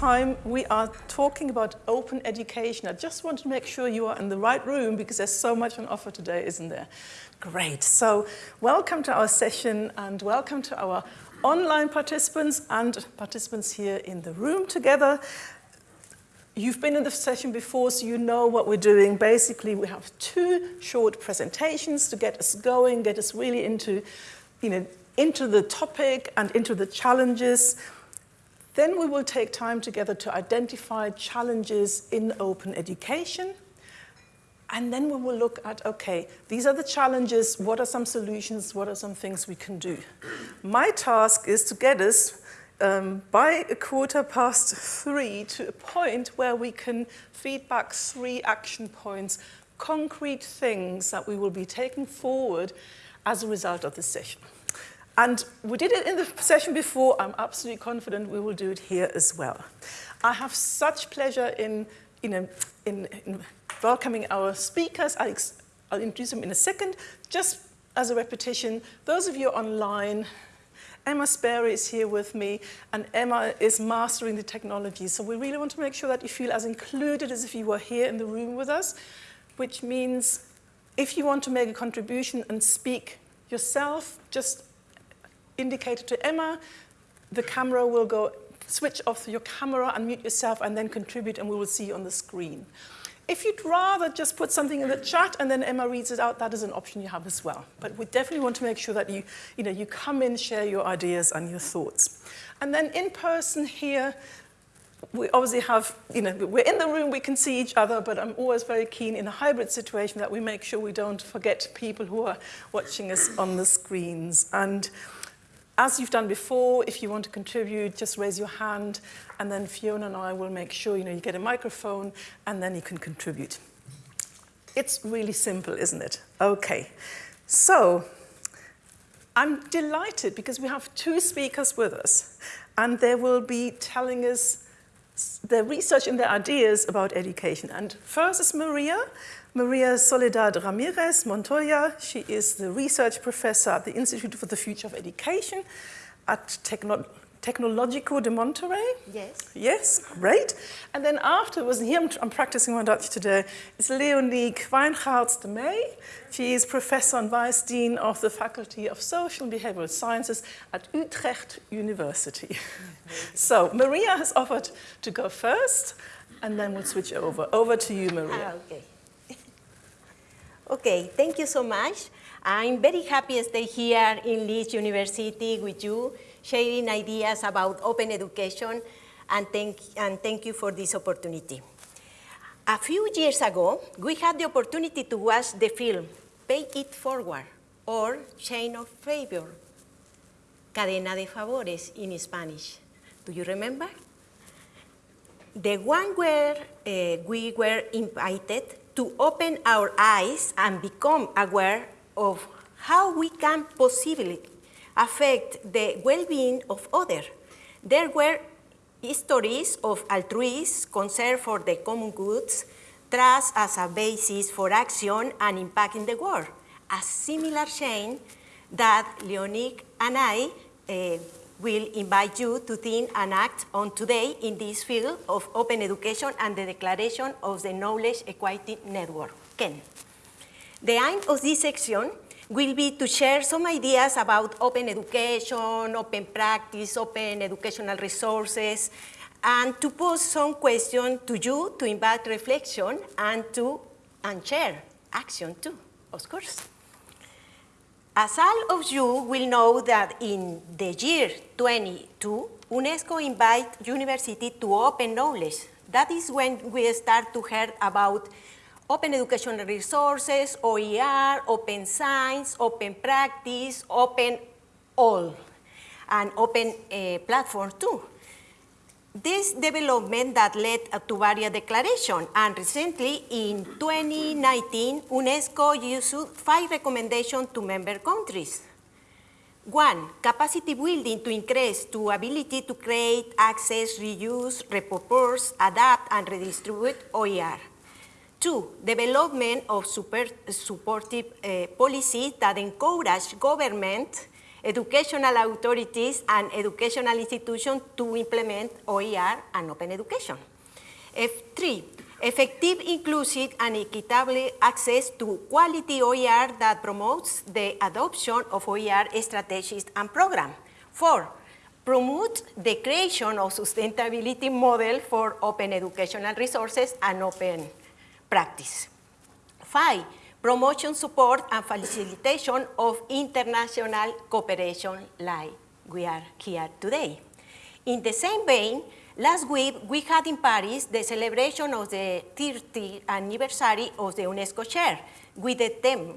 time we are talking about open education. I just want to make sure you are in the right room because there's so much on offer today, isn't there? Great. So welcome to our session and welcome to our online participants and participants here in the room together. You've been in the session before, so you know what we're doing. Basically, we have two short presentations to get us going, get us really into, you know, into the topic and into the challenges. Then we will take time together to identify challenges in open education. And then we will look at, okay, these are the challenges, what are some solutions, what are some things we can do? My task is to get us um, by a quarter past three to a point where we can feedback three action points, concrete things that we will be taking forward as a result of this session. And we did it in the session before. I'm absolutely confident we will do it here as well. I have such pleasure in, you um, know, in, in welcoming our speakers. I'll, I'll introduce them in a second. Just as a repetition, those of you online, Emma Sperry is here with me, and Emma is mastering the technology. So we really want to make sure that you feel as included as if you were here in the room with us, which means if you want to make a contribution and speak yourself, just indicate it to Emma. The camera will go, switch off your camera, unmute yourself, and then contribute, and we will see you on the screen. If you'd rather just put something in the chat and then Emma reads it out, that is an option you have as well. But we definitely want to make sure that you, you, know, you come in, share your ideas and your thoughts. And then in person here, we obviously have, you know, we're in the room, we can see each other, but I'm always very keen in a hybrid situation that we make sure we don't forget people who are watching us on the screens. And as you've done before, if you want to contribute, just raise your hand, and then Fiona and I will make sure you, know, you get a microphone, and then you can contribute. It's really simple, isn't it? Okay, so I'm delighted because we have two speakers with us, and they will be telling us their research and their ideas about education. And first is Maria, Maria Soledad Ramirez Montoya. She is the research professor at the Institute for the Future of Education at Techno Tecnológico de Monterrey? Yes. Yes, great. And then afterwards, here I'm, I'm practicing my Dutch today, is Leoniek Wijngaards de Meij. She is professor and vice dean of the Faculty of Social and Behavioral Sciences at Utrecht University. so Maria has offered to go first, and then we'll switch over. Over to you, Maria. Ah, okay. Okay, thank you so much. I'm very happy to stay here in Leeds University with you, sharing ideas about open education, and thank, and thank you for this opportunity. A few years ago, we had the opportunity to watch the film Pay It Forward, or Chain of Favor, Cadena de Favores in Spanish. Do you remember? The one where uh, we were invited to open our eyes and become aware of how we can possibly affect the well-being of others. There were stories of altruism, concern for the common goods, trust as a basis for action and impact in the world. A similar chain that Leoniek and I uh, will invite you to think and act on today in this field of open education and the declaration of the Knowledge Equity Network, KEN. The aim of this section will be to share some ideas about open education, open practice, open educational resources, and to pose some questions to you to invite reflection and to and share action too, of course. As all of you will know that in the year 22, UNESCO invite university to open knowledge. That is when we start to hear about open educational resources, OER, open science, open practice, open all, and open uh, platform too. This development that led to various declarations, and recently in 2019, UNESCO issued five recommendations to member countries. One, capacity building to increase to ability to create, access, reuse, repurpose, adapt, and redistribute OER. Two, development of super, supportive uh, policies that encourage government educational authorities and educational institutions to implement OER and open education. F3, effective, inclusive, and equitable access to quality OER that promotes the adoption of OER strategies and programs. Four, promote the creation of sustainability model for open educational resources and open practice. Five, promotion, support, and facilitation of international cooperation like we are here today. In the same vein, last week we had in Paris the celebration of the 30th anniversary of the UNESCO Chair with the theme,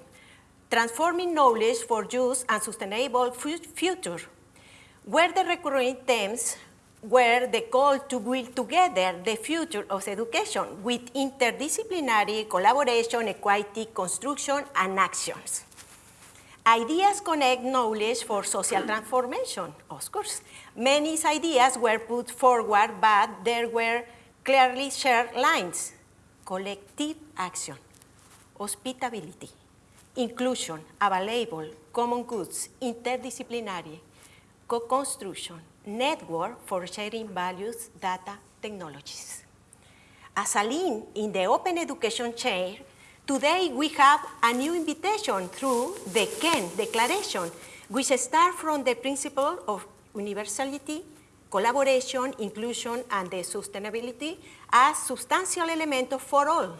Transforming Knowledge for Use and Sustainable Future, where the recurring themes were the call to build together the future of education with interdisciplinary collaboration, equity, construction, and actions. Ideas connect knowledge for social transformation, of course. Many ideas were put forward, but there were clearly shared lines. Collective action, hospitality, inclusion, available, common goods, interdisciplinary, co-construction, network for sharing values, data, technologies. As a link in the open education chain, today we have a new invitation through the KEN Declaration, which starts from the principle of universality, collaboration, inclusion, and the sustainability as substantial element for all.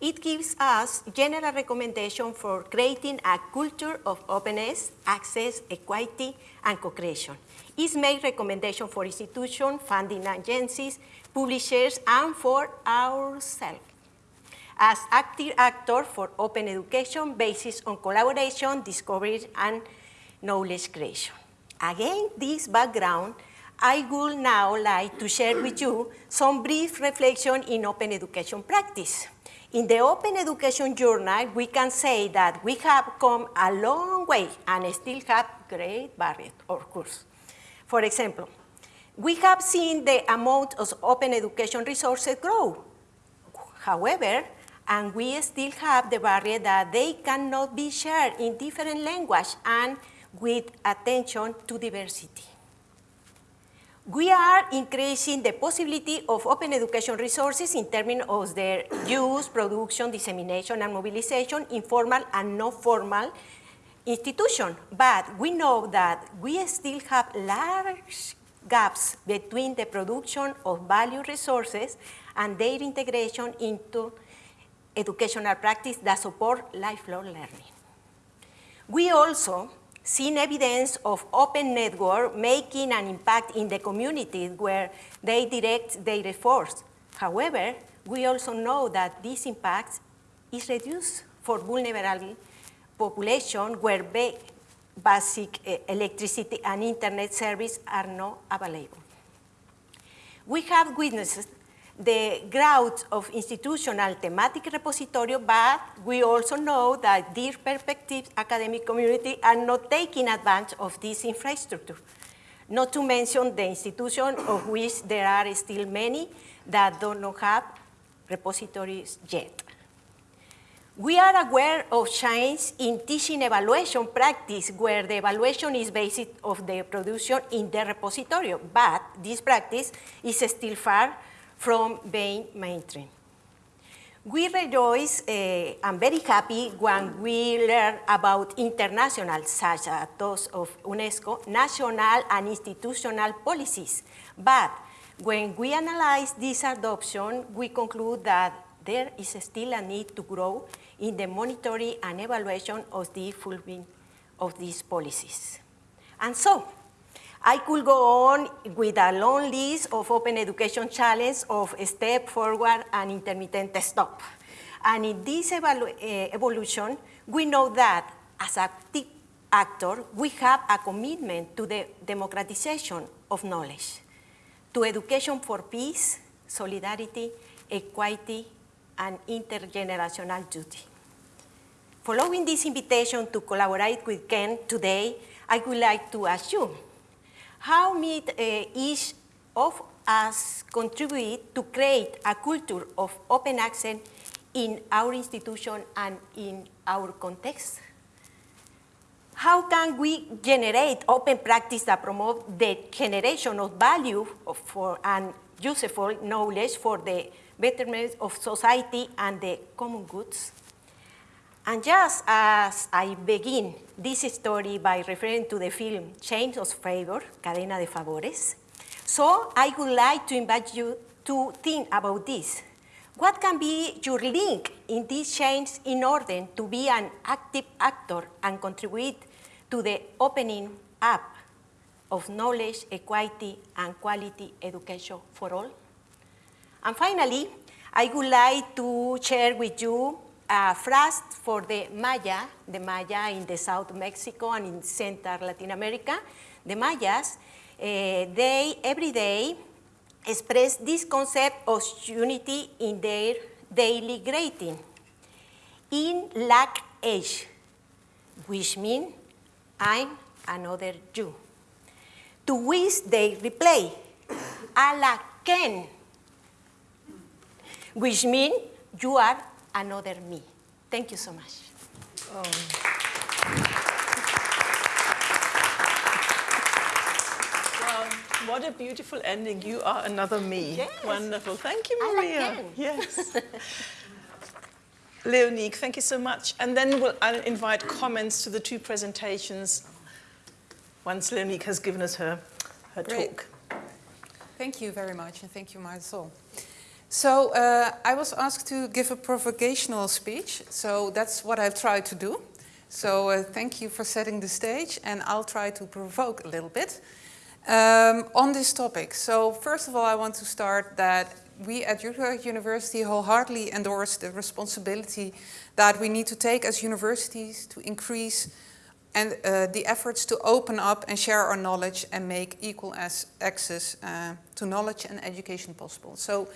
It gives us general recommendation for creating a culture of openness, access, equity, and co-creation. It's made recommendation for institutions, funding agencies, publishers, and for ourselves. As active actor for open education based on collaboration, discovery, and knowledge creation. Again, this background, I would now like to share with you some brief reflection in open education practice. In the Open Education Journal, we can say that we have come a long way and still have great barriers, of course. For example, we have seen the amount of open education resources grow. However, and we still have the barrier that they cannot be shared in different language and with attention to diversity. We are increasing the possibility of open education resources in terms of their use, production, dissemination, and mobilization in formal and non-formal institutions. But we know that we still have large gaps between the production of value resources and their integration into educational practice that support lifelong learning. We also seen evidence of open network making an impact in the communities where they direct their efforts. However, we also know that this impact is reduced for vulnerable population where basic uh, electricity and internet service are not available. We have witnessed the growth of institutional thematic repository, but we also know that these perspective academic community are not taking advantage of this infrastructure. Not to mention the institution of which there are still many that do not have repositories yet. We are aware of change in teaching evaluation practice where the evaluation is based of the production in the repository, but this practice is still far from being mainstream. We rejoice uh, and very happy when we learn about international, such as those of UNESCO, national and institutional policies. But when we analyze this adoption, we conclude that there is still a need to grow in the monitoring and evaluation of the fulfillment of these policies. And so, I could go on with a long list of open education challenges of step forward and intermittent stop. And in this eh, evolution, we know that as active actor, we have a commitment to the democratization of knowledge, to education for peace, solidarity, equity, and intergenerational duty. Following this invitation to collaborate with KEN today, I would like to you, how might uh, each of us contribute to create a culture of open access in our institution and in our context? how can we generate open practice that promote the generation of value for and useful knowledge for the betterment of society and the common goods? And just as I begin this story by referring to the film Chains of Favor, Cadena de Favores, so I would like to invite you to think about this. What can be your link in these chains in order to be an active actor and contribute to the opening up of knowledge, equity, and quality education for all? And finally, I would like to share with you a phrase for the Maya, the Maya in the South Mexico and in Central Latin America. The Mayas, uh, they every day express this concept of unity in their daily greeting. In lack age, which means I'm another you. To which they reply, ala ken, which means you are another me. Thank you so much. Oh. what a beautiful ending. You are another me. Yes. Wonderful. Thank you, Maria. Like yes. Leoniek, thank you so much. And then we'll, I'll invite comments to the two presentations once Leoniek has given us her, her talk. Thank you very much, and thank you, Marisol. So uh, I was asked to give a provocational speech, so that's what I've tried to do. So uh, thank you for setting the stage, and I'll try to provoke a little bit um, on this topic. So first of all, I want to start that we at Utrecht University wholeheartedly endorse the responsibility that we need to take as universities to increase and uh, the efforts to open up and share our knowledge and make equal access uh, to knowledge and education possible. So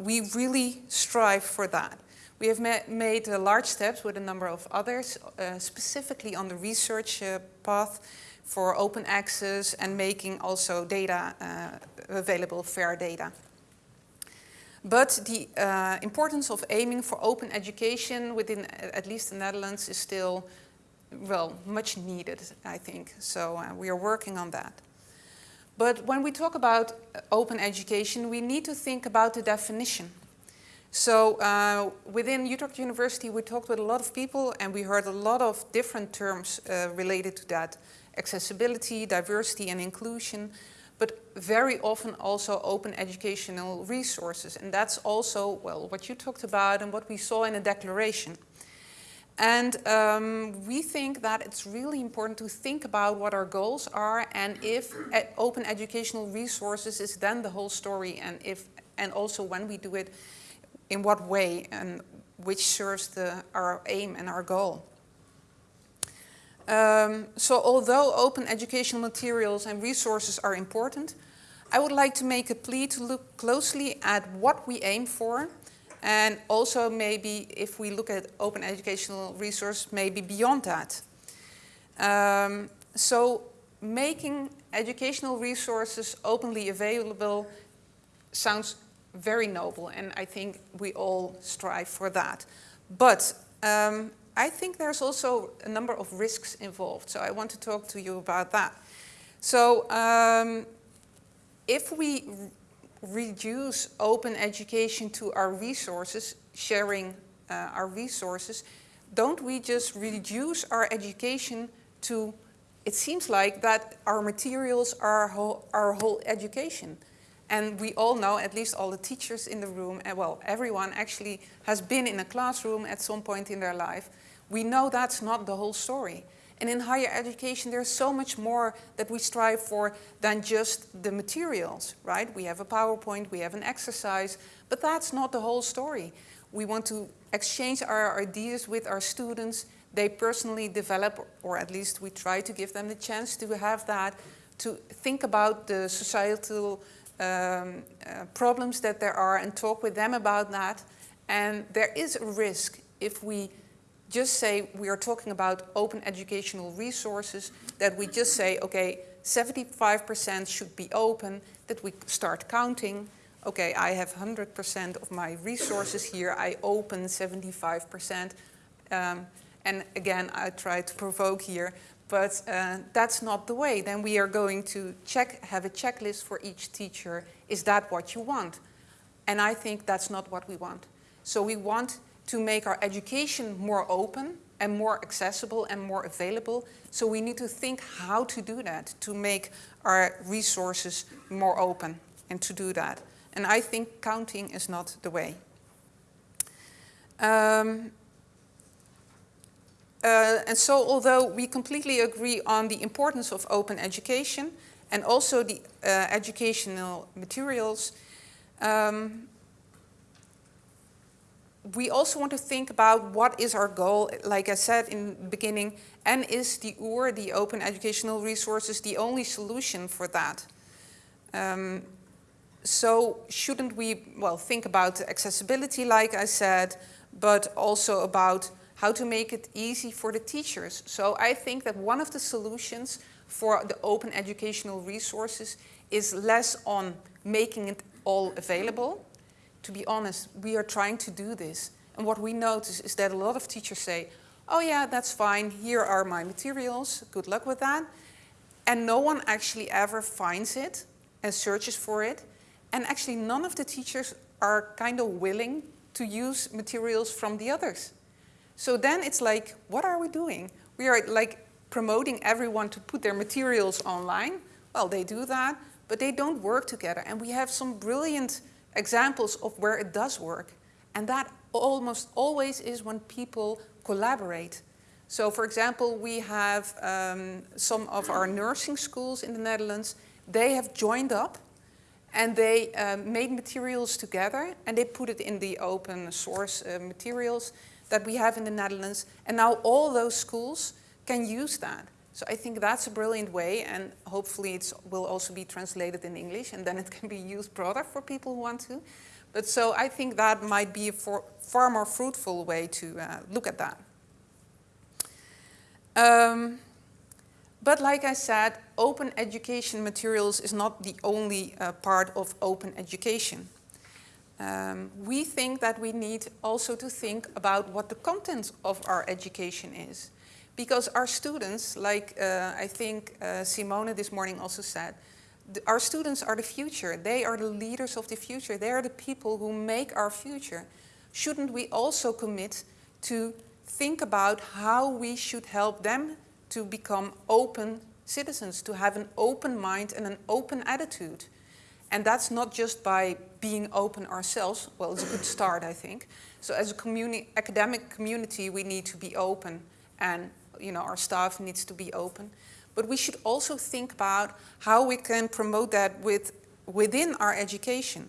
we really strive for that. We have ma made uh, large steps with a number of others, uh, specifically on the research uh, path for open access and making also data uh, available, fair data. But the uh, importance of aiming for open education within at least the Netherlands is still, well, much needed, I think. So we are working on that. But when we talk about uh, open education, we need to think about the definition. So uh, within Utrecht University, we talked with a lot of people and we heard a lot of different terms uh, related to that. Accessibility, diversity and inclusion but very often also open educational resources. And that's also, well, what you talked about and what we saw in the declaration. And um, we think that it's really important to think about what our goals are and if open educational resources is then the whole story and if and also when we do it, in what way and which serves the, our aim and our goal. Um, so although open educational materials and resources are important, I would like to make a plea to look closely at what we aim for and also maybe if we look at open educational resource, maybe beyond that. Um, so making educational resources openly available sounds very noble and I think we all strive for that. But um, I think there's also a number of risks involved, so I want to talk to you about that. So um, if we reduce open education to our resources, sharing uh, our resources, don't we just reduce our education to, it seems like that our materials are whole, our whole education. And we all know, at least all the teachers in the room, and well, everyone actually has been in a classroom at some point in their life. We know that's not the whole story. And in higher education, there's so much more that we strive for than just the materials, right? We have a PowerPoint, we have an exercise, but that's not the whole story. We want to exchange our ideas with our students. They personally develop, or at least we try to give them the chance to have that, to think about the societal um, uh, problems that there are and talk with them about that. And there is a risk if we just say we are talking about open educational resources, that we just say, okay, 75% should be open, that we start counting, okay, I have 100% of my resources here, I open 75%. Um, and again, I try to provoke here, but uh, that's not the way. Then we are going to check, have a checklist for each teacher. Is that what you want? And I think that's not what we want. So we want to make our education more open and more accessible and more available. So we need to think how to do that, to make our resources more open and to do that. And I think counting is not the way. Um, uh, and so although we completely agree on the importance of open education and also the uh, educational materials, um, we also want to think about what is our goal, like I said in the beginning, and is the OER, the Open Educational Resources, the only solution for that? Um, so shouldn't we, well, think about accessibility, like I said, but also about how to make it easy for the teachers. So I think that one of the solutions for the open educational resources is less on making it all available. To be honest, we are trying to do this. And what we notice is that a lot of teachers say, oh yeah, that's fine, here are my materials, good luck with that. And no one actually ever finds it and searches for it. And actually none of the teachers are kind of willing to use materials from the others. So then it's like, what are we doing? We are like promoting everyone to put their materials online. Well, they do that, but they don't work together. And we have some brilliant examples of where it does work. And that almost always is when people collaborate. So for example, we have um, some of our nursing schools in the Netherlands, they have joined up and they um, made materials together and they put it in the open source uh, materials that we have in the Netherlands. And now all those schools can use that. So I think that's a brilliant way and hopefully it will also be translated in English and then it can be used broader for people who want to. But so I think that might be a for, far more fruitful way to uh, look at that. Um, but like I said, open education materials is not the only uh, part of open education. Um, we think that we need also to think about what the content of our education is. Because our students, like uh, I think uh, Simone this morning also said, our students are the future. They are the leaders of the future. They are the people who make our future. Shouldn't we also commit to think about how we should help them to become open citizens, to have an open mind and an open attitude. And that's not just by being open ourselves, well, it's a good start, I think. So as a communi academic community, we need to be open and you know, our staff needs to be open. But we should also think about how we can promote that with, within our education.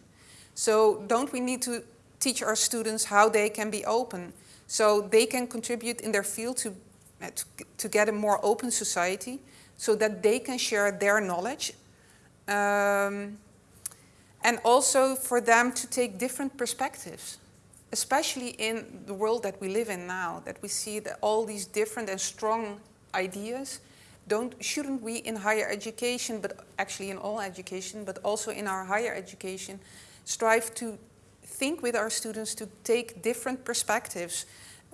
So don't we need to teach our students how they can be open so they can contribute in their field to to, to get a more open society so that they can share their knowledge um, and also for them to take different perspectives especially in the world that we live in now that we see that all these different and strong ideas don't shouldn't we in higher education but actually in all education but also in our higher education strive to think with our students to take different perspectives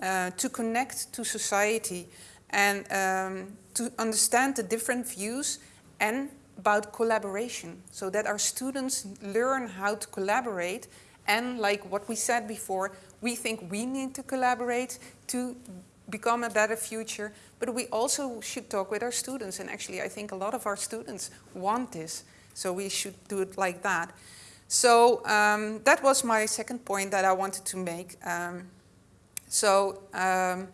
uh, to connect to society and um, to understand the different views and about collaboration so that our students learn how to collaborate and like what we said before, we think we need to collaborate to become a better future, but we also should talk with our students and actually I think a lot of our students want this, so we should do it like that. So um, that was my second point that I wanted to make. Um, so um,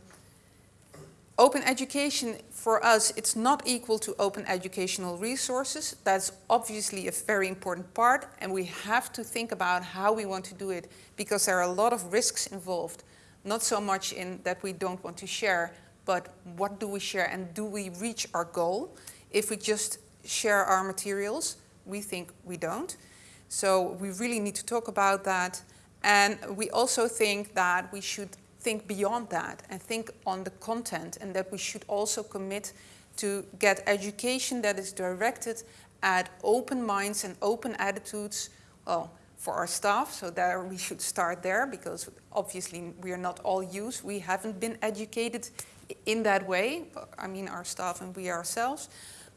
open education for us, it's not equal to open educational resources. That's obviously a very important part and we have to think about how we want to do it because there are a lot of risks involved. Not so much in that we don't want to share, but what do we share and do we reach our goal? If we just share our materials, we think we don't. So we really need to talk about that. And we also think that we should think beyond that and think on the content and that we should also commit to get education that is directed at open minds and open attitudes, well, for our staff, so there we should start there because obviously we are not all used. We haven't been educated in that way, I mean our staff and we ourselves.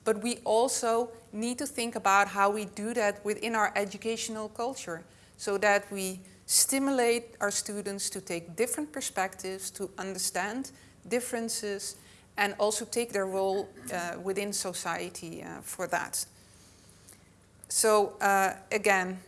But we also need to think about how we do that within our educational culture so that we stimulate our students to take different perspectives, to understand differences, and also take their role uh, within society uh, for that. So uh, again,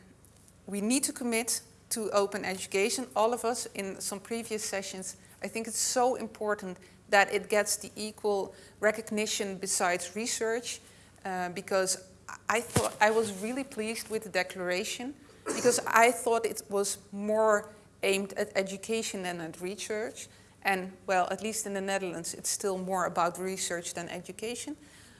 we need to commit to open education. All of us in some previous sessions, I think it's so important that it gets the equal recognition besides research uh, because I thought I was really pleased with the declaration because I thought it was more aimed at education than at research. And well, at least in the Netherlands, it's still more about research than education.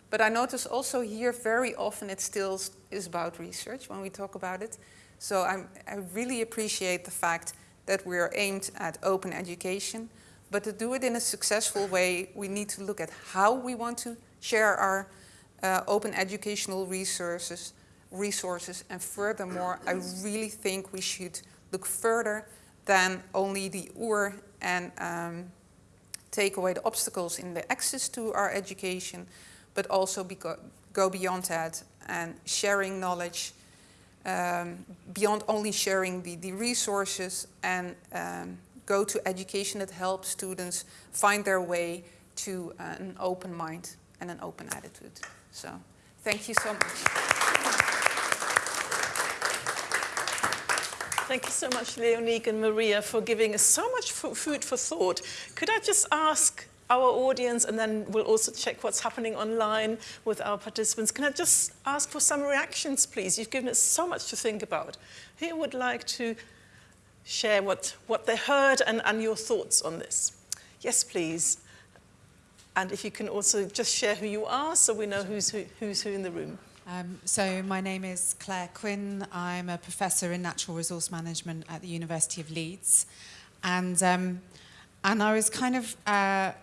But I notice also here very often it still is about research when we talk about it. So I'm, i really appreciate the fact that we're aimed at open education. But to do it in a successful way, we need to look at how we want to share our uh, open educational resources, resources. And furthermore, I really think we should look further than only the OER and um, take away the obstacles in the access to our education, but also go beyond that and sharing knowledge um, beyond only sharing the, the resources and um, go to education that helps students find their way to uh, an open mind and an open attitude. So thank you so much. Thank you so much, Leoniek and Maria, for giving us so much food for thought. Could I just ask our audience, and then we'll also check what's happening online with our participants. Can I just ask for some reactions, please? You've given us so much to think about. Who would like to share what, what they heard and, and your thoughts on this? Yes, please. And if you can also just share who you are so we know who's who, who's who in the room. Um, so my name is Claire Quinn. I'm a professor in natural resource management at the University of Leeds. And, um, and I was kind of uh,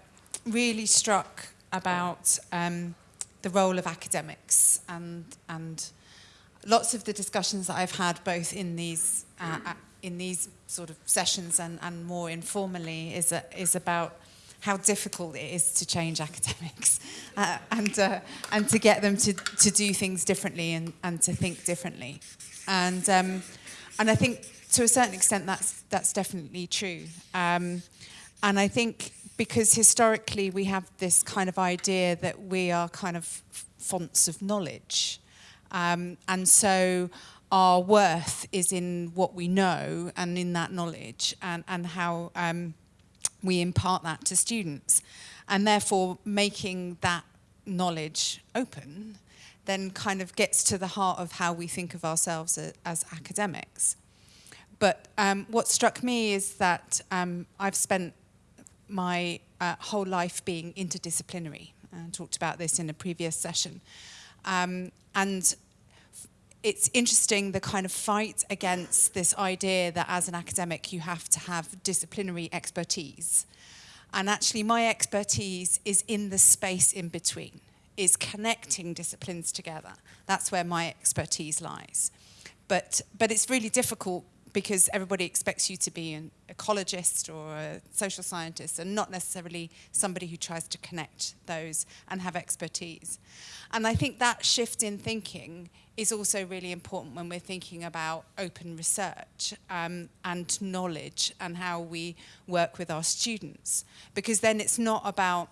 really struck about um, the role of academics and, and lots of the discussions that I've had both in these, uh, in these sort of sessions and, and more informally is, a, is about how difficult it is to change academics uh, and, uh, and to get them to, to do things differently and, and to think differently. And, um, and I think to a certain extent that's, that's definitely true. Um, and I think because historically we have this kind of idea that we are kind of fonts of knowledge. Um, and so our worth is in what we know and in that knowledge and, and how um, we impart that to students. And therefore making that knowledge open then kind of gets to the heart of how we think of ourselves as, as academics. But um, what struck me is that um, I've spent my uh, whole life being interdisciplinary. I talked about this in a previous session. Um, and it's interesting the kind of fight against this idea that as an academic you have to have disciplinary expertise. And actually my expertise is in the space in between, is connecting disciplines together. That's where my expertise lies. But, but it's really difficult because everybody expects you to be an ecologist or a social scientist and not necessarily somebody who tries to connect those and have expertise. And I think that shift in thinking is also really important when we're thinking about open research um, and knowledge and how we work with our students. Because then it's not about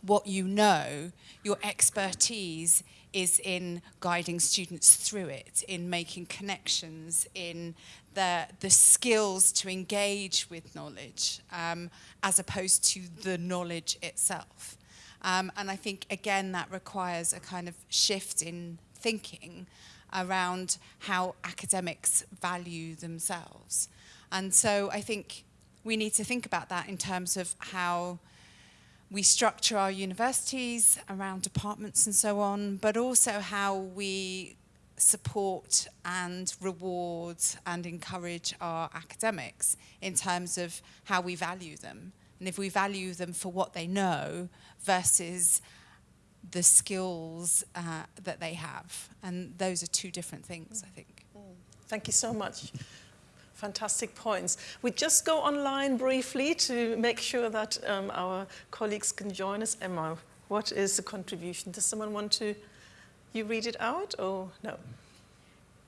what you know, your expertise is in guiding students through it, in making connections, in the, the skills to engage with knowledge um, as opposed to the knowledge itself. Um, and I think, again, that requires a kind of shift in thinking around how academics value themselves. And so I think we need to think about that in terms of how we structure our universities around departments and so on, but also how we support and reward and encourage our academics in terms of how we value them. And if we value them for what they know versus the skills uh, that they have. And those are two different things, I think. Thank you so much. Fantastic points. We just go online briefly to make sure that um, our colleagues can join us. Emma, what is the contribution? Does someone want to, you read it out or no?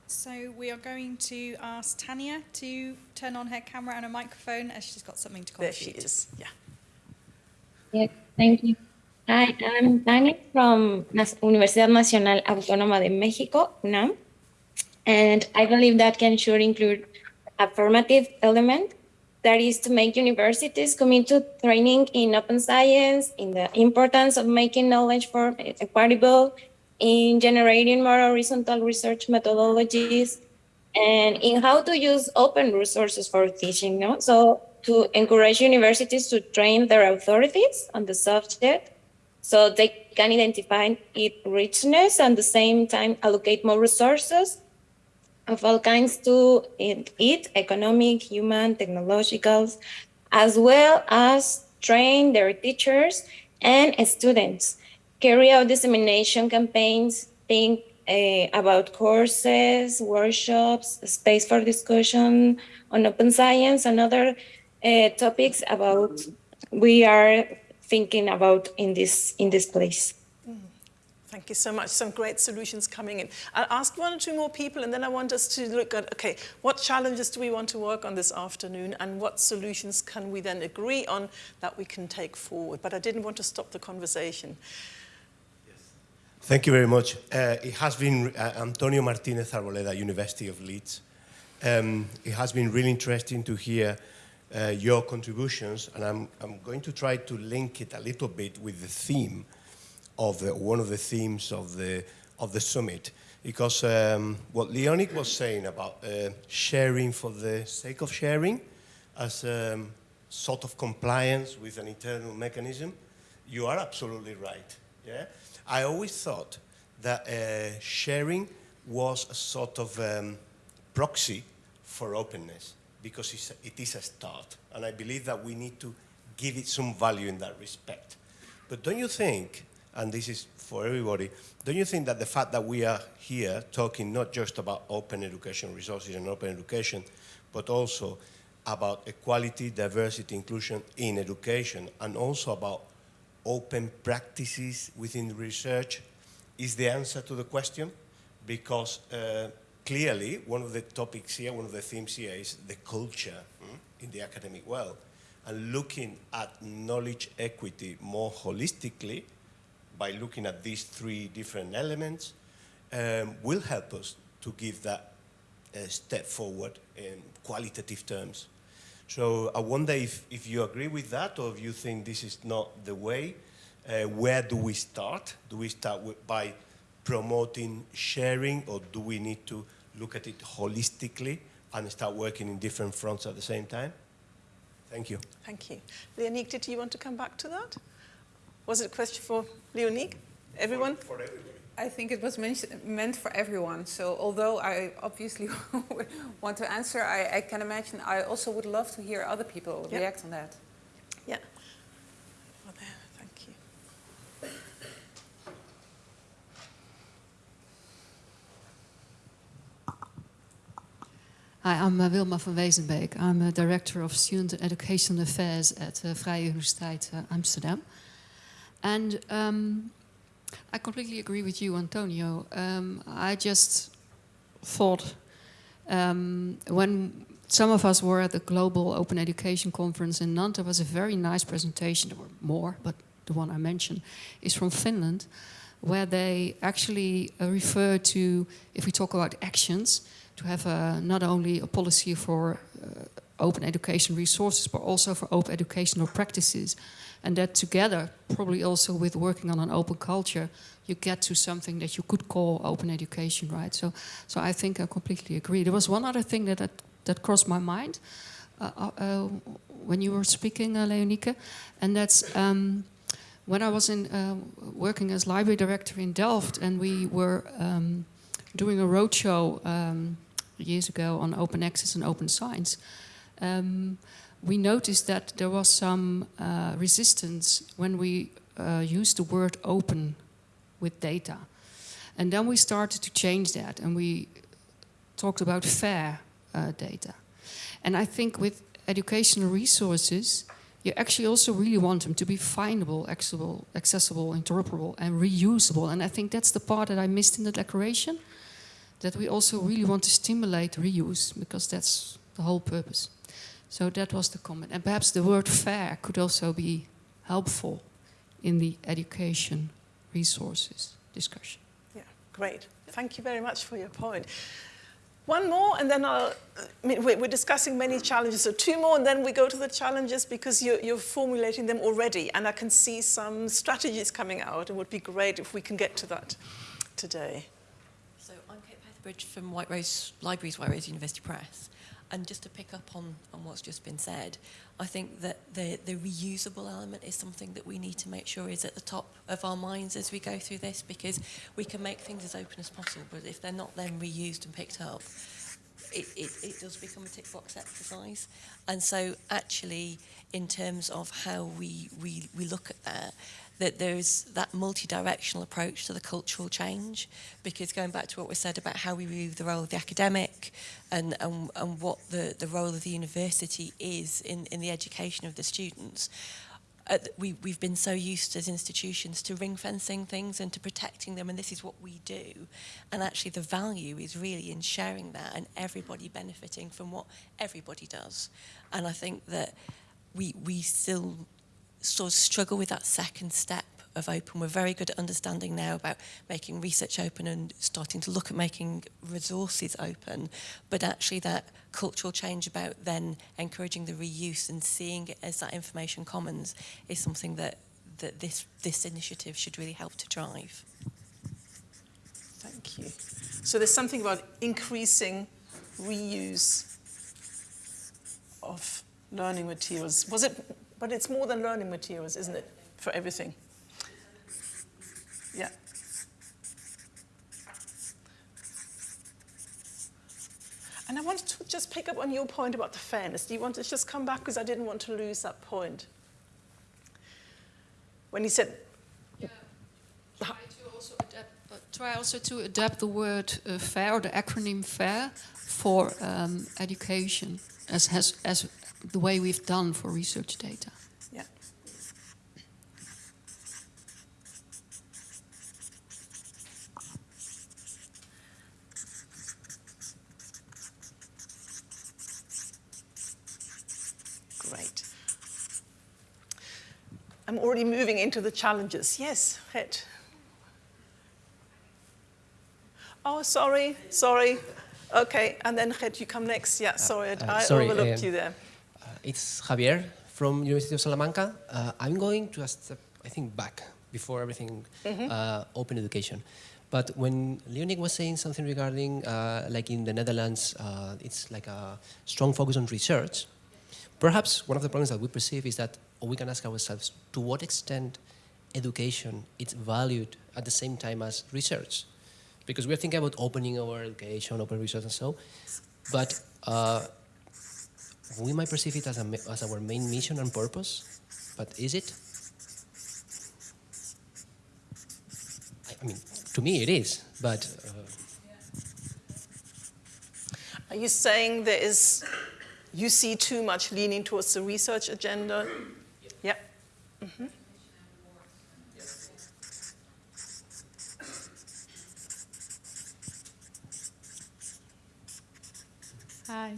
So we are going to ask Tanya to turn on her camera and a microphone as she's got something to contribute. There she is, yeah. Yes, thank you. Hi, I'm Tania from Universidad Nacional Autónoma de Mexico, UNAM. And I believe that can sure include a formative element that is to make universities commit to training in open science, in the importance of making knowledge for eh, equitable, in generating more horizontal research methodologies, and in how to use open resources for teaching. No? So to encourage universities to train their authorities on the subject so they can identify its richness and at the same time allocate more resources of all kinds to it, economic, human, technological, as well as train their teachers and students, carry out dissemination campaigns, think uh, about courses, workshops, space for discussion on open science and other uh, topics about we are thinking about in this in this place. Thank you so much. Some great solutions coming in. I'll ask one or two more people and then I want us to look at, okay, what challenges do we want to work on this afternoon and what solutions can we then agree on that we can take forward? But I didn't want to stop the conversation. Yes. Thank you very much. Uh, it has been uh, Antonio Martinez Arboleda, University of Leeds. Um, it has been really interesting to hear uh, your contributions, and I'm, I'm going to try to link it a little bit with the theme of the, one of the themes of the, of the summit. Because um, what Leoniek was saying about uh, sharing for the sake of sharing as um, sort of compliance with an internal mechanism, you are absolutely right. Yeah? I always thought that uh, sharing was a sort of um, proxy for openness because it's a, it is a start. And I believe that we need to give it some value in that respect. But don't you think, and this is for everybody, don't you think that the fact that we are here talking not just about open education resources and open education, but also about equality, diversity, inclusion in education, and also about open practices within research is the answer to the question? Because uh, clearly one of the topics here, one of the themes here is the culture mm, in the academic world. And looking at knowledge equity more holistically by looking at these three different elements um, will help us to give that uh, step forward in qualitative terms. So I wonder if, if you agree with that or if you think this is not the way. Uh, where do we start? Do we start with, by promoting sharing or do we need to look at it holistically and start working in different fronts at the same time? Thank you. Thank you. Leoniek, did you want to come back to that? Was it a question for Leoniek? Everyone? For, for everybody. I think it was meant for everyone. So although I obviously want to answer, I, I, can imagine I also would love to hear other people Yep. react on that. Yeah. There, thank you. Hi, I'm uh, Wilma van Wezenbeek. I'm a Director of Student and Education Affairs at uh, Vrije Universiteit uh, Amsterdam. And um, I completely agree with you, Antonio. Um, I just thought um, when some of us were at the Global Open Education Conference in Nantes, there was a very nice presentation. There were more, but the one I mentioned is from Finland, where they actually uh, refer to, if we talk about actions, to have a, not only a policy for uh, open education resources, but also for open educational practices. And that together, probably also with working on an open culture, you get to something that you could call open education, right? So, so I think I completely agree. There was one other thing that that, that crossed my mind uh, uh, uh, when you were speaking, uh, Leoniek, and that's um, when I was in uh, working as library director in Delft, and we were um, doing a roadshow um, years ago on open access and open science. Um, we noticed that there was some uh, resistance when we uh, used the word open with data. And then we started to change that and we talked about fair uh, data. And I think with educational resources, you actually also really want them to be findable, accessible, accessible, interoperable, and reusable. And I think that's the part that I missed in the declaration, that we also really want to stimulate reuse, because that's the whole purpose. So that was the comment. And perhaps the word fair could also be helpful in the education resources discussion. Yeah, great. Thank you very much for your point. One more, and then I'll, I mean, we're discussing many challenges, so two more, and then we go to the challenges because you're, you're, formulating them already, and I can see some strategies coming out. It would be great if we can get to that today. So I'm Kate Petherbridge from White Rose Libraries, White Rose University Press. And just to pick up on, on what's just been said, I think that the, the reusable element is something that we need to make sure is at the top of our minds as we go through this because we can make things as open as possible, but if they're not then reused and picked up, it, it, it does become a tick box exercise. And so actually, in terms of how we, we, we look at that, that there's that multi-directional approach to the cultural change because going back to what we said about how we view the role of the academic and, and, and what the, the role of the university is in, in the education of the students, uh, we, we've been so used as institutions to ring fencing things and to protecting them and this is what we do. And actually the value is really in sharing that and everybody benefiting from what everybody does. And I think that we we still sort of struggle with that second step of open. We're very good at understanding now about making research open and starting to look at making resources open, but actually that cultural change about then encouraging the reuse and seeing it as that information commons is something that, that this, this initiative should really help to drive. Thank you. So there's something about increasing reuse of learning materials. Was it but it's more than learning materials, isn't it, for everything? Yeah. And I wanted to just pick up on your point about the fairness. Do you want to just come back? Because I didn't want to lose that point. When you said... Yeah. Try, to also adapt, uh, try also to adapt the word uh, FAIR, the acronym FAIR, for um, education, as, has, as the way we've done for research data. Yeah. Great. I'm already moving into the challenges. Yes, Het. Oh, sorry, sorry. Okay, and then Het, you come next. Yeah, sorry, uh, I sorry, overlooked um, you there. It's Javier from University of Salamanca. Uh, I'm going to a step, I think, back before everything mm -hmm. uh, open education. But when Leoniek was saying something regarding, uh, like in the Netherlands, uh, it's like a strong focus on research, perhaps one of the problems that we perceive is that we can ask ourselves, to what extent education is valued at the same time as research? Because we're thinking about opening our education, open research and so, but uh, we might perceive it as, a, as our main mission and purpose, but is it? I, I mean, to me it is, but... Uh, Are you saying there is, you see too much leaning towards the research agenda? Mm -hmm. Hi.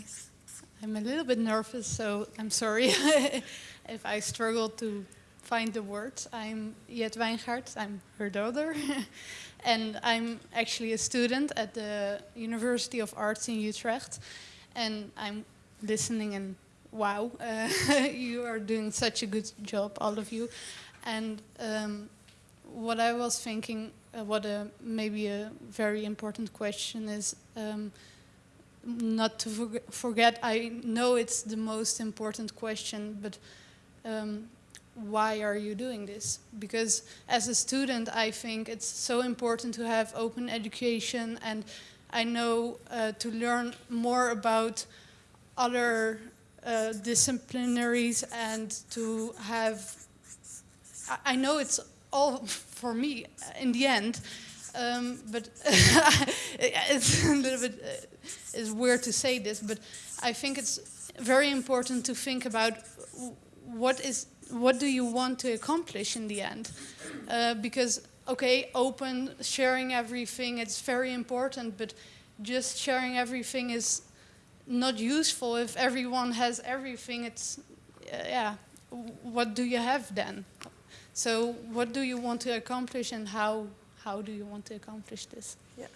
I'm a little bit nervous, so I'm sorry if I struggle to find the words. I'm Jet Wijngaard, I'm her daughter. and I'm actually a student at the University of Arts in Utrecht. And I'm listening and wow, uh, you are doing such a good job, all of you. And um, what I was thinking, uh, what a, maybe a very important question is, um, not to forget, I know it's the most important question, but um, why are you doing this? Because as a student, I think it's so important to have open education and I know uh, to learn more about other uh, disciplinaries and to have, I know it's all for me in the end, um, but it's a little bit, uh, is weird to say this, but I think it's very important to think about what is what do you want to accomplish in the end, uh, because okay, open sharing everything it's very important, but just sharing everything is not useful if everyone has everything. It's uh, yeah, what do you have then? So what do you want to accomplish, and how how do you want to accomplish this? Yeah.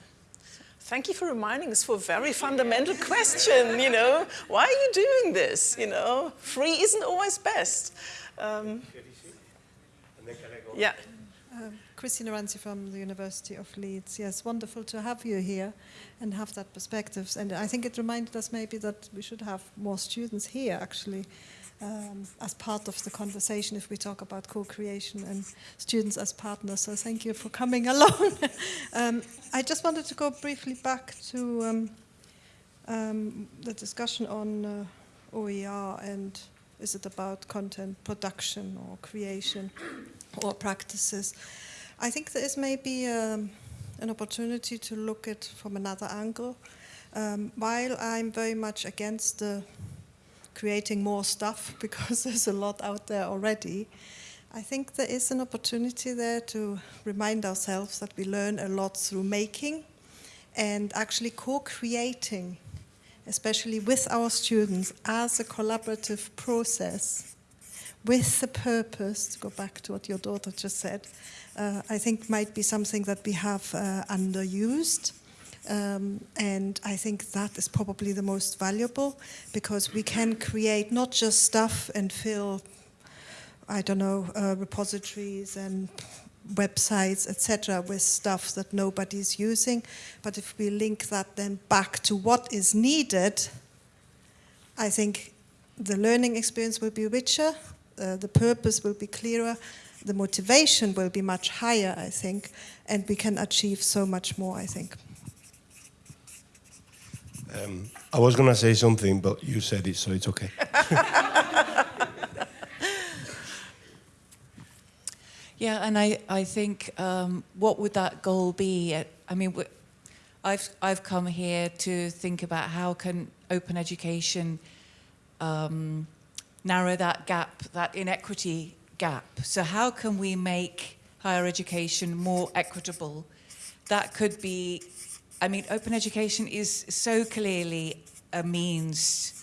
Thank you for reminding us for a very fundamental question, you know. Why are you doing this, you know? Free isn't always best. Um, yeah. Um, Christina Ranzi from the University of Leeds. Yes, wonderful to have you here and have that perspective. And I think it reminded us maybe that we should have more students here actually um, as part of the conversation if we talk about co-creation and students as partners. So thank you for coming along. um, I just wanted to go briefly back to um, um, the discussion on uh, OER and is it about content production or creation or practices. I think there is maybe um, an opportunity to look at from another angle. Um, while I'm very much against the creating more stuff because there's a lot out there already, I think there is an opportunity there to remind ourselves that we learn a lot through making and actually co-creating, especially with our students as a collaborative process with the purpose, to go back to what your daughter just said, uh, I think might be something that we have uh, underused. Um, and I think that is probably the most valuable because we can create not just stuff and fill, I don't know, uh, repositories and websites, etc., with stuff that nobody's using. But if we link that then back to what is needed, I think the learning experience will be richer, uh, the purpose will be clearer, the motivation will be much higher, I think, and we can achieve so much more, I think. Um, I was going to say something, but you said it, so it's okay. Yeah, and I, I think um, what would that goal be? I mean, w- I've, I've come here to think about how can open education um, narrow that gap, that inequity gap. So how can we make higher education more equitable? That could be, I mean, open education is so clearly a means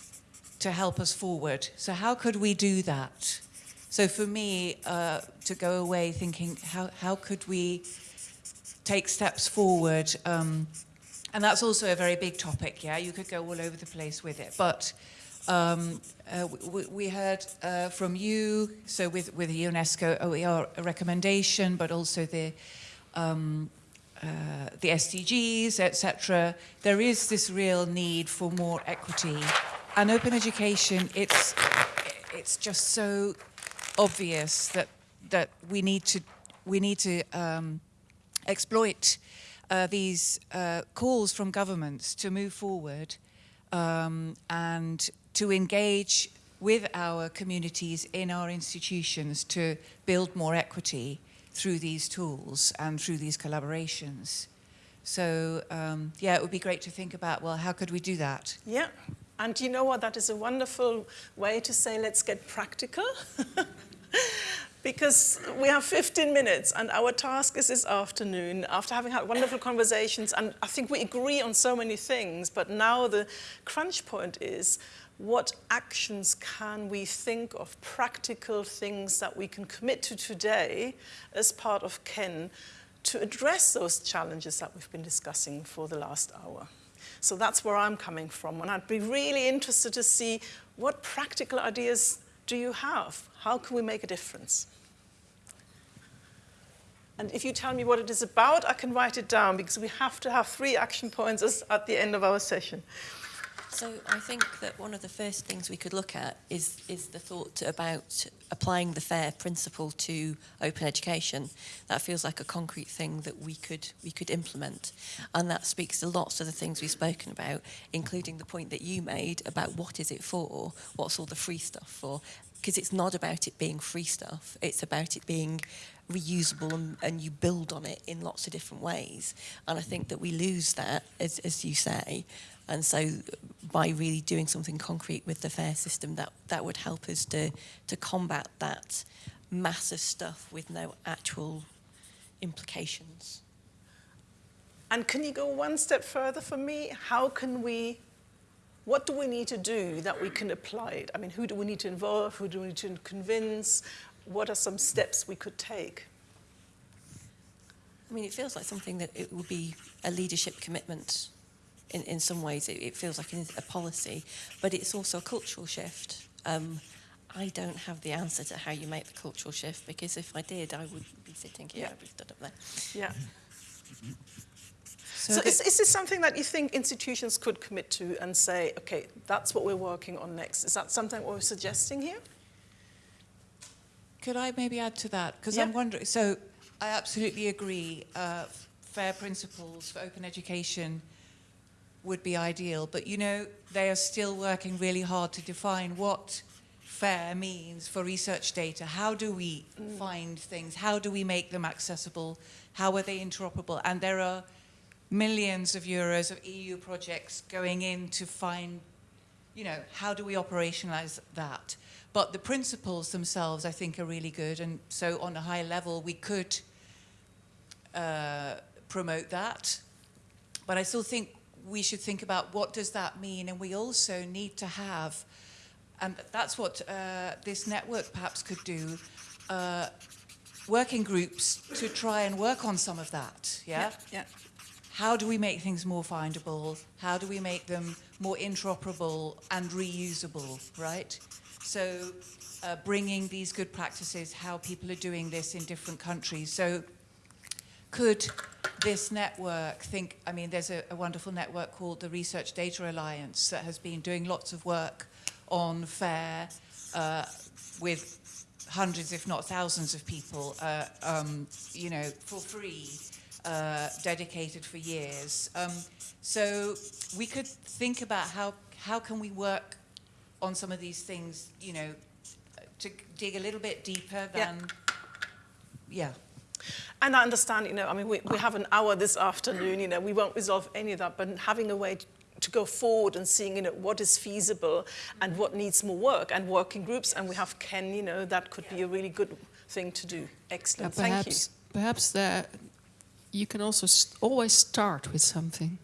to help us forward. So how could we do that? So for me, uh, to go away thinking, how, how could we take steps forward? Um, and that's also a very big topic, yeah? You could go all over the place with it. But um, uh, we, we heard uh, from you, so with, with the UNESCO OER recommendation, but also the, um, uh, the SDGs, etc. There is this real need for more equity. And open education, it's, it's just so obvious that, that we need to, we need to um, exploit uh, these uh, calls from governments to move forward um, and to engage with our communities in our institutions to build more equity through these tools and through these collaborations. So um, yeah, it would be great to think about, well, how could we do that? Yeah. And you know what? That is a wonderful way to say, let's get practical. because we have 15 minutes and our task is this afternoon after having had wonderful conversations and I think we agree on so many things but now the crunch point is what actions can we think of practical things that we can commit to today as part of KEN to address those challenges that we've been discussing for the last hour. So that's where I'm coming from and I'd be really interested to see what practical ideas do you have? How can we make a difference? And if you tell me what it is about, I can write it down because we have to have three action points at the end of our session. So I think that one of the first things we could look at is, is the thought about applying the FAIR principle to open education. That feels like a concrete thing that we could, we could implement. And that speaks to lots of the things we've spoken about, including the point that you made about what is it for, what's all the free stuff for. because it's not about it being free stuff. It's about it being reusable and, and you build on it in lots of different ways. And I think that we lose that, as, as you say. And so by really doing something concrete with the fair system, that, that would help us to, to combat that massive stuff with no actual implications. And can you go one step further for me? How can we, what do we need to do that we can apply it? I mean, who do we need to involve? Who do we need to convince? What are some steps we could take? I mean, it feels like something that it would be a leadership commitment in, in some ways. It, it feels like a policy, but it's also a cultural shift. Um, I don't have the answer to how you make the cultural shift because if I did, I would be sitting here, Yeah. I'd be stood up there. Yeah. So, So is, is this something that you think institutions could commit to and say, okay, that's what we're working on next? Is that something we're suggesting here? Could I maybe add to that? Because Yeah. I'm wondering, so I absolutely agree, uh, fair principles for open education would be ideal, but you know, they are still working really hard to define what fair means for research data. How do we find things? How do we make them accessible? How are they interoperable? And there are millions of euros of EU projects going in to find you know, how do we operationalize that? But the principles themselves, I think, are really good. And so, on a high level, we could uh, promote that. But I still think we should think about what does that mean, and we also need to have, and that's what uh, this network perhaps could do. Uh, working groups to try and work on some of that, yeah? Yeah. how do we make things more findable? How do we make them more interoperable and reusable, right? So uh, bringing these good practices, how people are doing this in different countries. So could this network think, I mean, there's a, a wonderful network called the Research Data Alliance that has been doing lots of work on FAIR uh, with hundreds, if not thousands of people, uh, um, you know, for free, uh, dedicated for years. Um, so we could think about how, how can we work on some of these things, you know, to dig a little bit deeper Yeah. than, yeah. And I understand, you know, I mean, we, we have an hour this afternoon, you know, we won't resolve any of that, but having a way to, to go forward and seeing, you know, what is feasible and what needs more work and working groups, and we have KEN, you know, that could be a really good thing to do. Excellent, thank you. perhaps, perhaps there, you can also st- always start with something.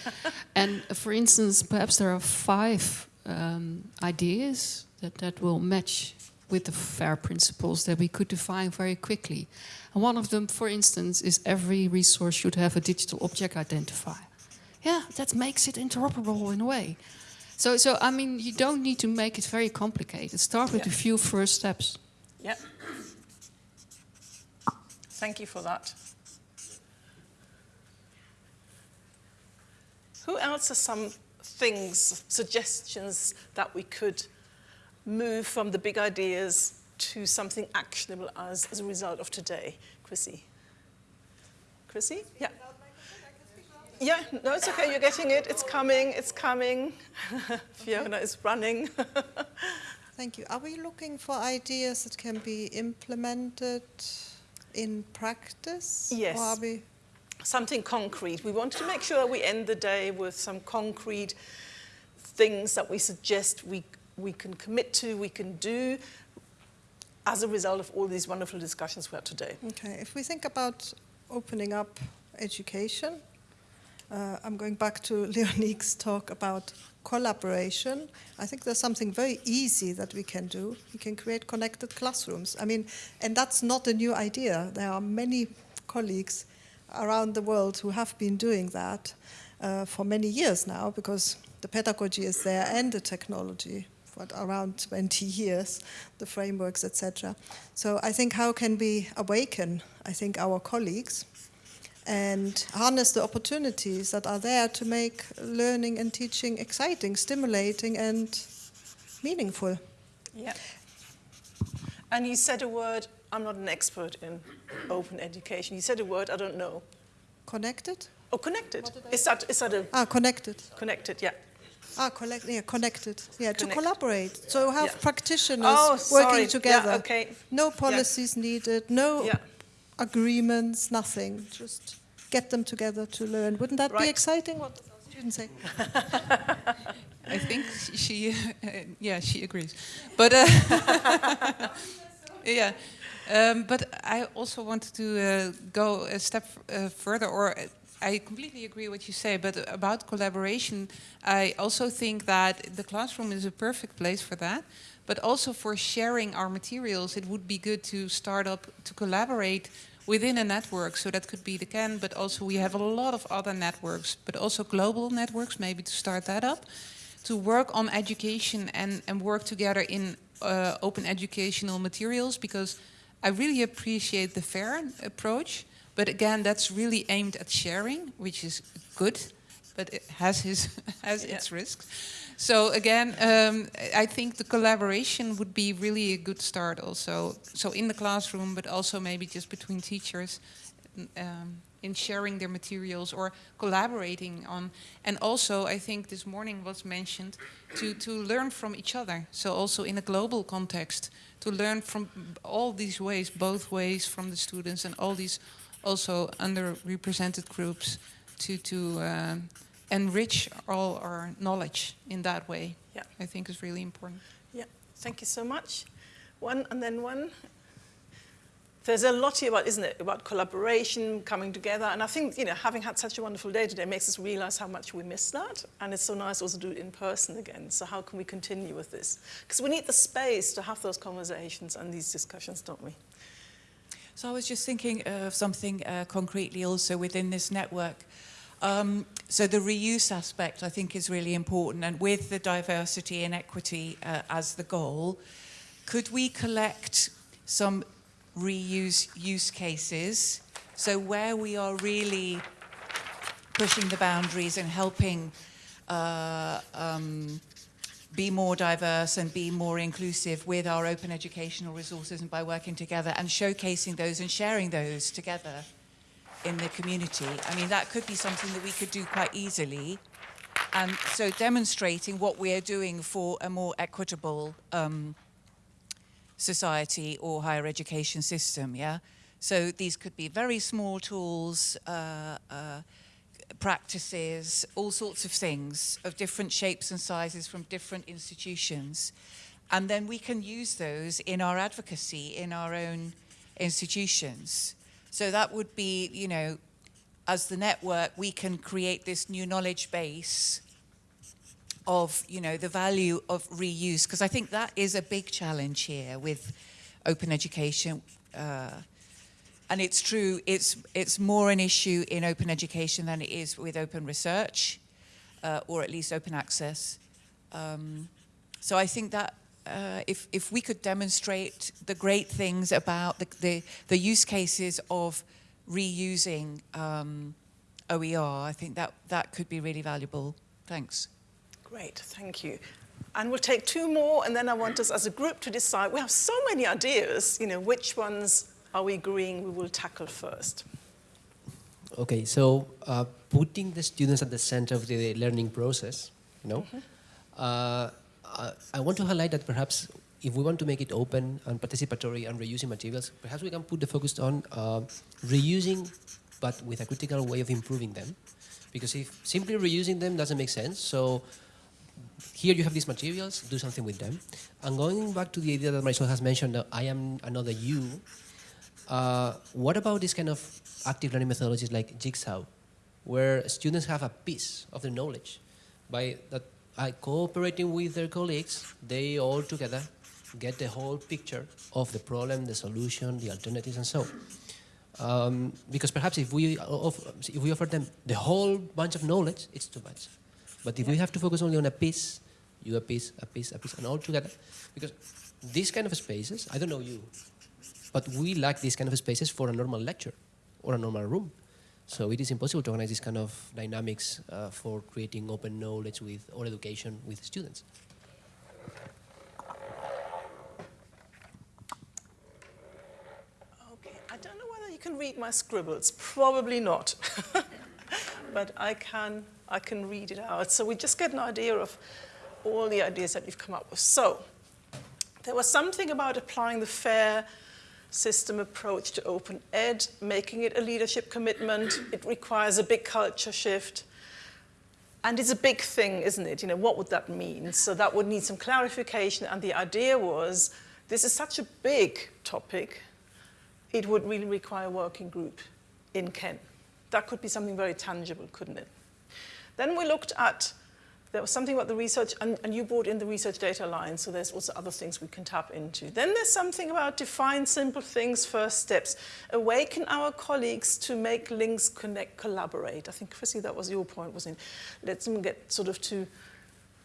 and uh, for instance, perhaps there are five um, ideas that, that will match with the FAIR principles that we could define very quickly. And one of them, for instance, is every resource should have a digital object identifier. Yeah, that makes it interoperable in a way. So, so I mean, you don't need to make it very complicated. Start with Yeah. a few first steps. Yeah. Thank you for that. Who else has some things, suggestions that we could move from the big ideas to something actionable as, as a result of today? Chrissy? Chrissy? Yeah. Yeah, no, it's okay, you're getting it. It's coming, it's coming. Fiona is running. Thank you. Are we looking for ideas that can be implemented in practice? Yes. Or are we something concrete. We wanted to make sure that we end the day with some concrete things that we suggest we, we can commit to, we can do as a result of all these wonderful discussions we had today. Okay, if we think about opening up education, uh, I'm going back to Leoniek's talk about collaboration. I think there's something very easy that we can do. We can create connected classrooms. I mean, and that's not a new idea. There are many colleagues around the world who have been doing that uh, for many years now because the pedagogy is there and the technology for around 20 years, the frameworks, etc. So I think how can we awaken, I think, our colleagues and harness the opportunities that are there to make learning and teaching exciting, stimulating, and meaningful. Yeah. And you said a word, I'm not an expert in open education. You said a word I don't know. Connected? Oh, connected. Is that, is that a Ah, connected. connected? Yeah. Ah, collect, yeah, connected. Yeah, to Connect. collaborate. So have Yeah. practitioners Oh, sorry. working Yeah, together. okay. No policies needed, no Yeah. agreements, nothing. Just get them together to learn. Wouldn't that be exciting? What does our students say? I think she, uh, yeah, she agrees. But uh, yeah, um, but I also wanted to uh, go a step uh, further, or uh, I completely agree what you say. But about collaboration, I also think that the classroom is a perfect place for that. But also for sharing our materials, it would be good to start up to collaborate within a network. So that could be the KEN, but also we have a lot of other networks, but also global networks, maybe to start that up to work on education and, and work together in uh, open educational materials because I really appreciate the fair approach. But again, that's really aimed at sharing, which is good, but it has his has its risks. So again, um, I think the collaboration would be really a good start. Also, so in the classroom, but also maybe just between teachers. Um, in sharing their materials or collaborating on. And also, I think this morning was mentioned to, to learn from each other. So also in a global context, to learn from all these ways, both ways from the students and all these also underrepresented groups to, to um, enrich all our knowledge in that way. Yeah. I think is really important. Yeah, thank you so much. One and then one. There's a lot here about, isn't it, about collaboration, coming together, and I think, you know, having had such a wonderful day today makes us realize how much we miss that, and it's so nice also to do it in person again. So how can we continue with this? Because we need the space to have those conversations and these discussions, don't we? So I was just thinking of something uh, concretely also within this network. Um, so the reuse aspect I think is really important and with the diversity and equity uh, as the goal, could we collect some reuse use cases? So where we are really pushing the boundaries and helping uh, um, be more diverse and be more inclusive with our open educational resources and by working together and showcasing those and sharing those together in the community. I mean, that could be something that we could do quite easily. And so demonstrating what we are doing for a more equitable um, society or higher education system, yeah? So these could be very small tools, uh, uh, practices, all sorts of things of different shapes and sizes from different institutions. And then we can use those in our advocacy in our own institutions. So that would be, you know, as the network, we can create this new knowledge base of, you know, the value of reuse, because I think that is a big challenge here with open education. Uh, and it's true, it's, it's more an issue in open education than it is with open research, uh, or at least open access. Um, so I think that uh, if, if we could demonstrate the great things about the, the, the use cases of reusing um, OER, I think that, that could be really valuable. Thanks. Great, thank you. And we'll take two more, and then I want us as a group to decide. We have so many ideas, you know, which ones are we agreeing we will tackle first? Okay, so uh, putting the students at the center of the learning process, you know, uh, uh, I want to highlight that perhaps if we want to make it open and participatory and reusing materials, perhaps we can put the focus on uh, reusing, but with a critical way of improving them. Because if simply reusing them doesn't make sense, so here you have these materials, do something with them. And going back to the idea that Marisol has mentioned, that I am another you, uh, what about this kind of active learning methodologies like Jigsaw, where students have a piece of the knowledge by that by cooperating with their colleagues, they all together get the whole picture of the problem, the solution, the alternatives, and so on. Um, because perhaps if we, offer, if we offer them the whole bunch of knowledge, it's too much. But if we have to focus only on a piece, you a piece, a piece, a piece, and all together, because these kind of spaces, I don't know you, but we lack these kind of spaces for a normal lecture or a normal room. So it is impossible to organize this kind of dynamics uh, for creating open knowledge with or education with students. Okay, I don't know whether you can read my scribbles. Probably not. but I can I can read it out. So we just get an idea of all the ideas that we've come up with. So there was something about applying the FAIR system approach to open ed, making it a leadership commitment. It requires a big culture shift. And it's a big thing, isn't it? You know, what would that mean? So that would need some clarification. And the idea was, this is such a big topic, it would really require a working group in KEN. That could be something very tangible, couldn't it? Then we looked at there was something about the research, and, and, you brought in the Research Data Alliance, so there's also other things we can tap into. Then there's something about define simple things, first steps. Awaken our colleagues to make links, connect, collaborate. I think, Chrissy, that was your point, wasn't it? Let them get sort of to,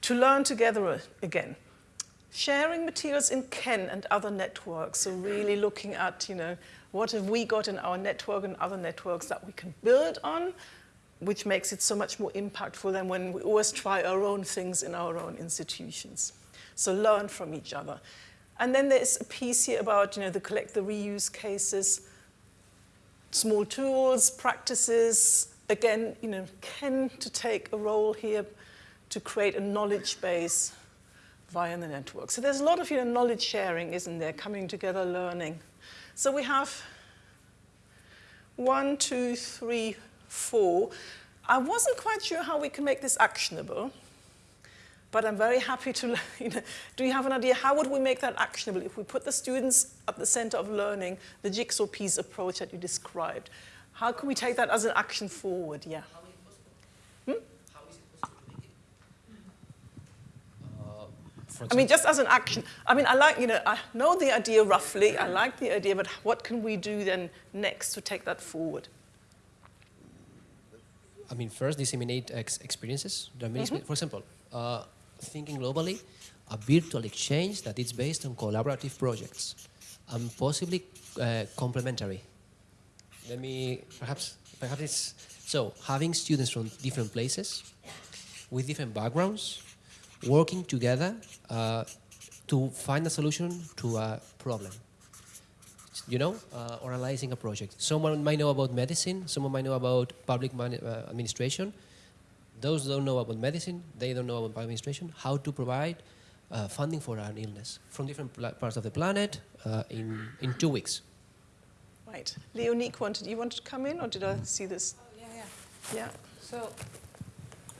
to learn together again. Sharing materials in KEN and other networks, so really looking at, you know, what have we got in our network and other networks that we can build on, which makes it so much more impactful than when we always try our own things in our own institutions. So learn from each other. And then there's a piece here about, you know, the collect the reuse cases, small tools, practices, again, you know, KEN to take a role here to create a knowledge base via the network. So there's a lot of, you know, knowledge sharing, isn't there, coming together, learning. So we have one, two, three, four. I wasn't quite sure how we can make this actionable, but I'm very happy to, you know, do you have an idea, how would we make that actionable if we put the students at the center of learning, the jigsaw piece approach that you described? How can we take that as an action forward, yeah? Hmm? Uh, I mean, just as an action. I mean, I like, you know, I know the idea roughly, I like the idea, but what can we do then next to take that forward? I mean, first disseminate ex experiences. Mm -hmm. For example, uh, thinking globally, a virtual exchange that is based on collaborative projects and possibly uh, complementary. Let me, perhaps, perhaps it's, so having students from different places with different backgrounds working together uh, to find a solution to a problem you know, uh, or analyzing a project. Someone might know about medicine, someone might know about public uh, administration. Those don't know about medicine, they don't know about public administration, how to provide uh, funding for an illness from different parts of the planet uh, in, in two weeks. Right. Leoniek wanted, you wanted to come in, or did I see this? Oh, yeah, yeah. Yeah. So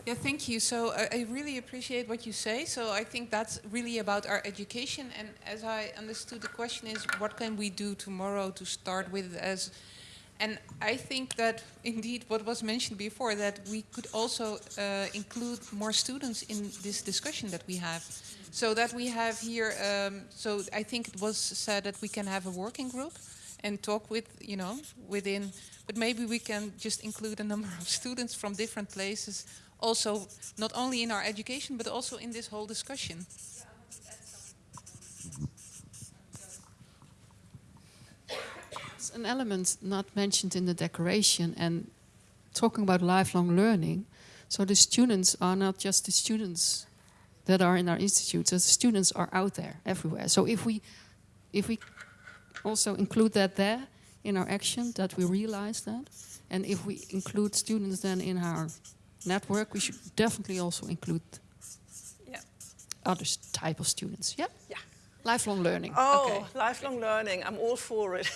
yeah, thank you. So I, I, really appreciate what you say. So I think that's really about our education. And as I understood, the question is, what can we do tomorrow to start with as and I think that indeed what was mentioned before, that we could also uh, include more students in this discussion that we have. So that we have here, um, so I think it was said that we can have a working group and talk with, you know, within, but maybe we can just include a number of students from different places also not only in our education, but also in this whole discussion. It's an element not mentioned in the decoration and talking about lifelong learning. So the students are not just the students that are in our institutes, the students are out there everywhere. So if we, if we also include that there in our action, that we realize that, and if we include students then in our network, we should definitely also include yeah. other type of students. Yeah? Yeah. Lifelong learning. Oh, okay. lifelong learning. I'm all for it.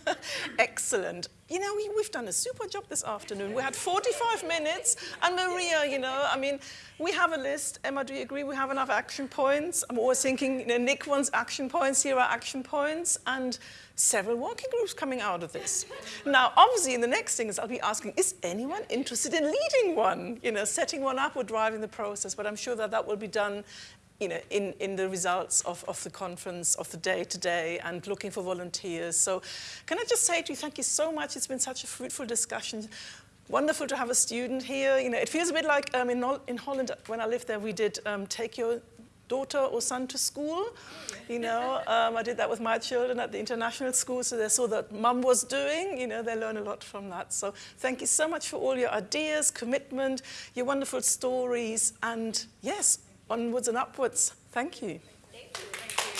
Excellent. You know, we, have done a super job this afternoon. We had 45 minutes. And Maria, you know, I mean, we have a list. Emma, do you agree we have enough action points? I'm always thinking, you know, Nick wants action points. Here are action points. And several working groups coming out of this. Now, obviously, in the next things, I'll be asking, is anyone interested in leading one? You know, setting one up or driving the process? But I'm sure that that will be done you know, in, in the results of, of the conference, of the day today, and looking for volunteers. So can I just say to you, thank you so much. It's been such a fruitful discussion. Wonderful to have a student here. You know, it feels a bit like um, in, in Holland, when I lived there, we did um, take your daughter or son to school. You know, um, I did that with my children at the international school, so they saw that mum was doing. You know, they learn a lot from that. So thank you so much for all your ideas, commitment, your wonderful stories, and yes, onwards and upwards. Thank you. Thank you.